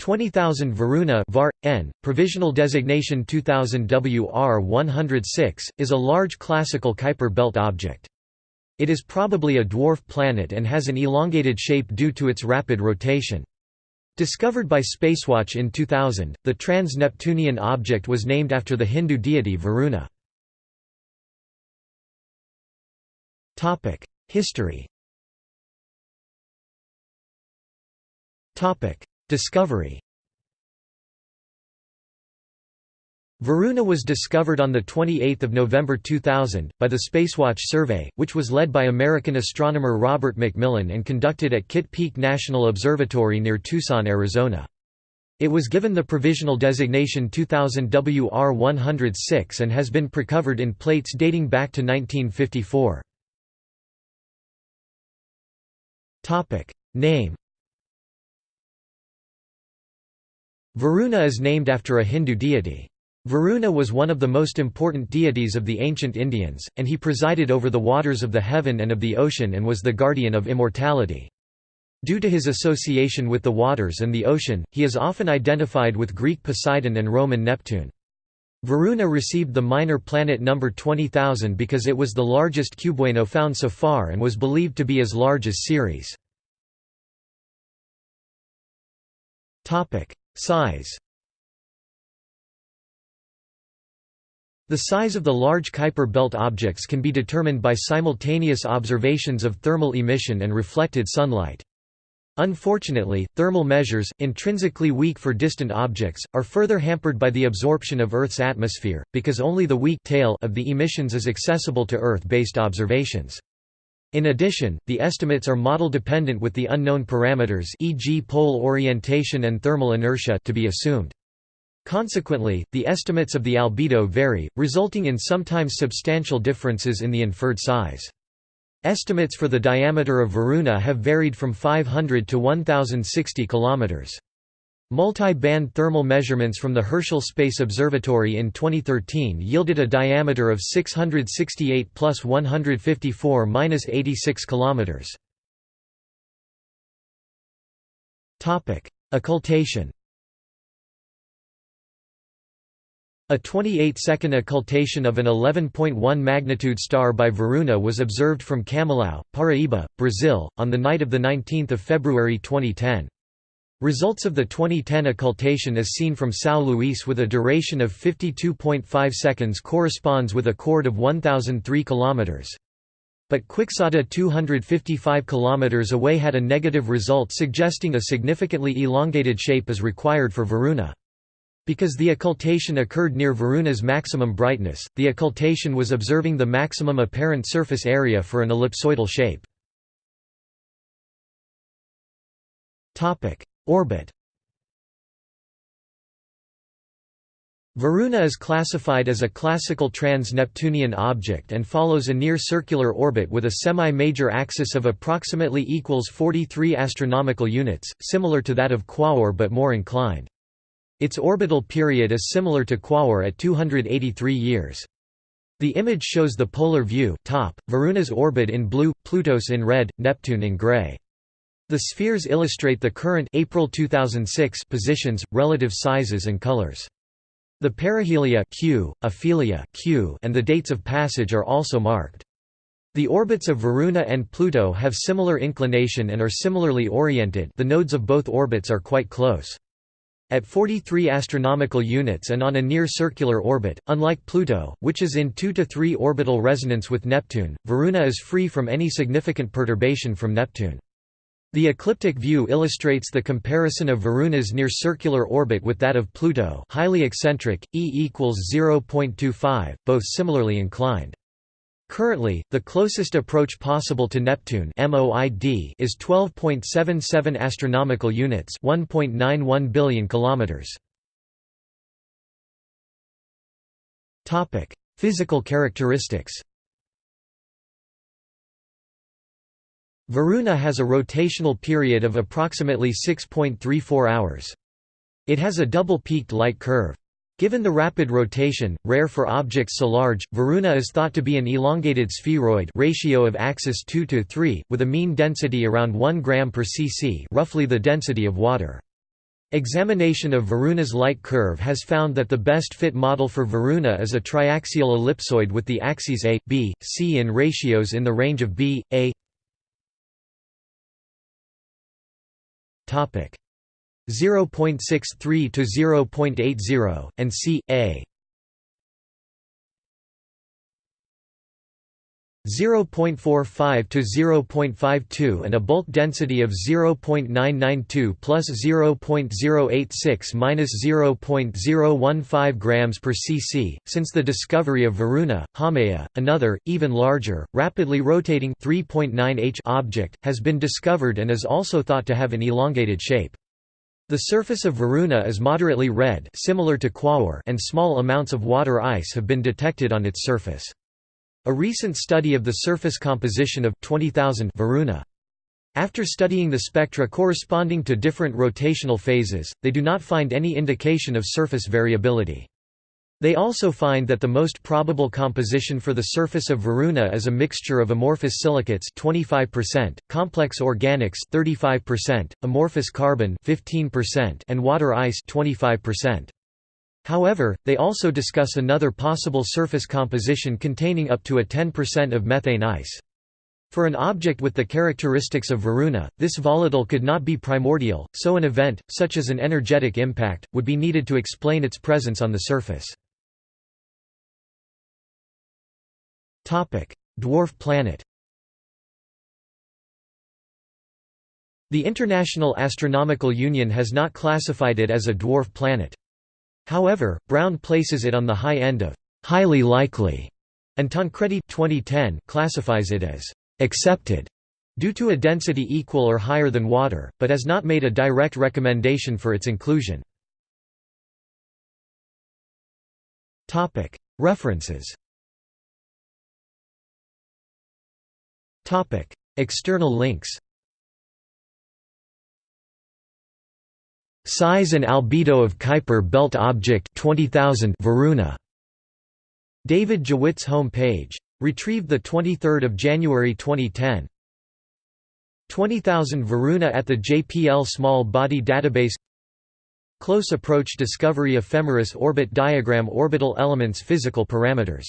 20,000 Varuna var, n, provisional designation 2000 WR106, is a large classical Kuiper belt object. It is probably a dwarf planet and has an elongated shape due to its rapid rotation. Discovered by Spacewatch in 2000, the trans-Neptunian object was named after the Hindu deity Varuna. History Discovery Varuna was discovered on 28 November 2000, by the Spacewatch survey, which was led by American astronomer Robert McMillan and conducted at Kitt Peak National Observatory near Tucson, Arizona. It was given the provisional designation 2000 WR106 and has been precovered in plates dating back to 1954. Name Varuna is named after a Hindu deity. Varuna was one of the most important deities of the ancient Indians, and he presided over the waters of the heaven and of the ocean and was the guardian of immortality. Due to his association with the waters and the ocean, he is often identified with Greek Poseidon and Roman Neptune. Varuna received the minor planet number 20,000 because it was the largest cubewaino found so far and was believed to be as large as Ceres. Size The size of the large Kuiper belt objects can be determined by simultaneous observations of thermal emission and reflected sunlight. Unfortunately, thermal measures, intrinsically weak for distant objects, are further hampered by the absorption of Earth's atmosphere, because only the weak tail of the emissions is accessible to Earth-based observations. In addition, the estimates are model-dependent with the unknown parameters e.g. pole orientation and thermal inertia to be assumed. Consequently, the estimates of the albedo vary, resulting in sometimes substantial differences in the inferred size. Estimates for the diameter of Varuna have varied from 500 to 1060 kilometers. Multi-band thermal measurements from the Herschel Space Observatory in 2013 yielded a diameter of 668 plus 154 minus 86 kilometers. Topic: Occultation. A 28-second occultation of an 11.1 magnitude star by Varuna was observed from Camalaú, Paraíba, Brazil, on the night of 19 February 2010. Results of the 2010 occultation as seen from São Luís with a duration of 52.5 seconds corresponds with a chord of 1003 km. But Quixadá 255 km away had a negative result suggesting a significantly elongated shape is required for Varuna. Because the occultation occurred near Varuna's maximum brightness, the occultation was observing the maximum apparent surface area for an ellipsoidal shape. Orbit Varuna is classified as a classical trans-Neptunian object and follows a near-circular orbit with a semi-major axis of approximately equals 43 astronomical units, similar to that of Quaoar but more inclined. Its orbital period is similar to Quaoar at 283 years. The image shows the polar view top, Varuna's orbit in blue, Plutos in red, Neptune in gray. The spheres illustrate the current April 2006 positions, relative sizes and colors. The perihelia Q, aphelia Q, and the dates of passage are also marked. The orbits of Varuna and Pluto have similar inclination and are similarly oriented the nodes of both orbits are quite close. At 43 astronomical units and on a near-circular orbit, unlike Pluto, which is in 2 to 3 orbital resonance with Neptune, Varuna is free from any significant perturbation from Neptune. The ecliptic view illustrates the comparison of Varuna's near-circular orbit with that of Pluto highly eccentric, e equals 0.25, both similarly inclined. Currently, the closest approach possible to Neptune MOID is 12.77 astronomical units, 1.91 billion kilometers. Topic: Physical characteristics. Varuna has a rotational period of approximately 6.34 hours. It has a double-peaked light curve. Given the rapid rotation, rare for objects so large, Varuna is thought to be an elongated spheroid ratio of axis 2 to 3, with a mean density around 1 gram per cc roughly the density of water. Examination of Varuna's light curve has found that the best fit model for Varuna is a triaxial ellipsoid with the axes a, b, c in ratios in the range of b, a 0.63 to 0.80, and c, a 0.45 to 0.52 and a bulk density of 0.992 plus 0.086 minus 0.015 grams per cc. Since the discovery of Varuna, Haumea, another, even larger, rapidly rotating 3.9 h object, has been discovered and is also thought to have an elongated shape. The surface of Varuna is moderately red similar to Quaoar and small amounts of water ice have been detected on its surface. A recent study of the surface composition of 20,000 Varuna. After studying the spectra corresponding to different rotational phases, they do not find any indication of surface variability. They also find that the most probable composition for the surface of Varuna is a mixture of amorphous silicates 25%, complex organics 35%, amorphous carbon 15%, and water ice 25%. However, they also discuss another possible surface composition containing up to a 10% of methane ice. For an object with the characteristics of Varuna, this volatile could not be primordial, so an event, such as an energetic impact, would be needed to explain its presence on the surface. Dwarf planet The International Astronomical Union has not classified it as a dwarf planet. However, Brown places it on the high end of highly likely, and Tancredi 2010 classifies it as accepted due to a density equal or higher than water, but has not made a direct recommendation for its inclusion. References External links Size and albedo of Kuiper belt object 20000 Varuna. David Jewitt's home page. Retrieved 23 January 2010. 20000 Varuna at the JPL Small Body Database Close Approach Discovery Ephemeris Orbit Diagram Orbital Elements Physical Parameters